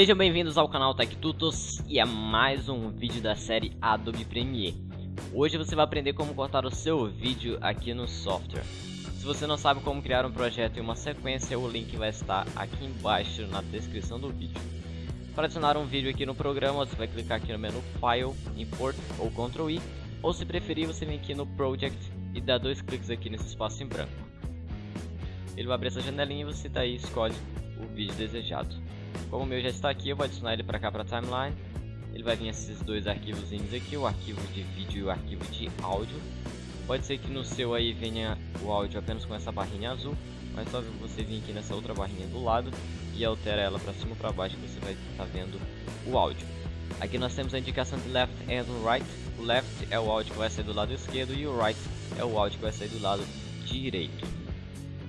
Sejam bem-vindos ao canal Tech Tutos e a mais um vídeo da série Adobe Premiere. Hoje você vai aprender como cortar o seu vídeo aqui no software. Se você não sabe como criar um projeto em uma sequência, o link vai estar aqui embaixo na descrição do vídeo. Para adicionar um vídeo aqui no programa, você vai clicar aqui no menu File, Import ou Ctrl I, ou se preferir, você vem aqui no Project e dá dois cliques aqui nesse espaço em branco. Ele vai abrir essa janelinha e você daí escolhe o vídeo desejado. Como o meu já está aqui, eu vou adicionar ele para cá para a timeline. Ele vai vir esses dois arquivos aqui, o arquivo de vídeo e o arquivo de áudio. Pode ser que no seu aí venha o áudio apenas com essa barrinha azul, mas só você vir aqui nessa outra barrinha do lado e altera ela para cima ou para baixo que você vai estar tá vendo o áudio. Aqui nós temos a indicação de left and right. O left é o áudio que vai sair do lado esquerdo e o right é o áudio que vai sair do lado direito.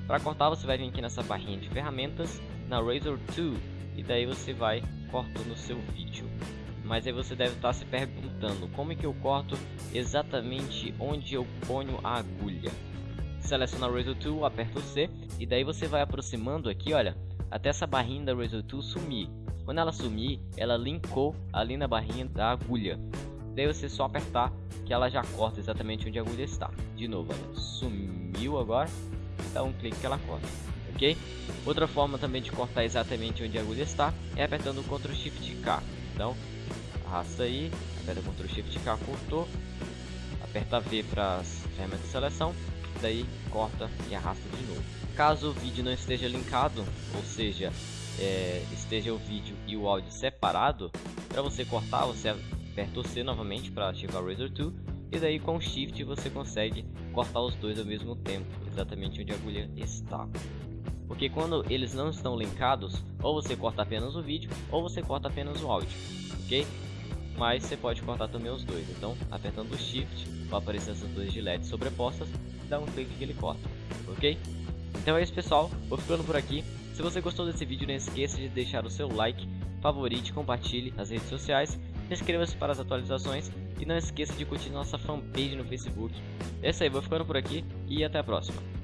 Para cortar você vai vir aqui nessa barrinha de ferramentas, na Razor 2 e daí você vai cortando o seu vídeo. Mas aí você deve estar se perguntando como é que eu corto exatamente onde eu ponho a agulha. Seleciona a Razor Tool, aperta o C e daí você vai aproximando aqui, olha, até essa barrinha da Razor Tool sumir. Quando ela sumir, ela linkou ali na barrinha da agulha. Daí você só apertar que ela já corta exatamente onde a agulha está. De novo, olha, sumiu agora, dá um clique que ela corta Outra forma também de cortar exatamente onde a agulha está é apertando o Ctrl Shift K. Então, arrasta aí, aperta Ctrl Shift K, cortou, aperta V para as ferramentas de seleção, daí corta e arrasta de novo. Caso o vídeo não esteja linkado, ou seja, é, esteja o vídeo e o áudio separado, para você cortar, você aperta o C novamente para ativar o Razor 2 e daí com o Shift você consegue cortar os dois ao mesmo tempo, exatamente onde a agulha está. Porque quando eles não estão linkados, ou você corta apenas o vídeo, ou você corta apenas o áudio, ok? Mas você pode cortar também os dois, então apertando o Shift, vai aparecer essas duas de LED sobrepostas, dá um clique que ele corta, ok? Então é isso pessoal, vou ficando por aqui. Se você gostou desse vídeo, não esqueça de deixar o seu like, favorite, compartilhe nas redes sociais, inscreva-se para as atualizações e não esqueça de curtir nossa fanpage no Facebook. É isso aí, vou ficando por aqui e até a próxima.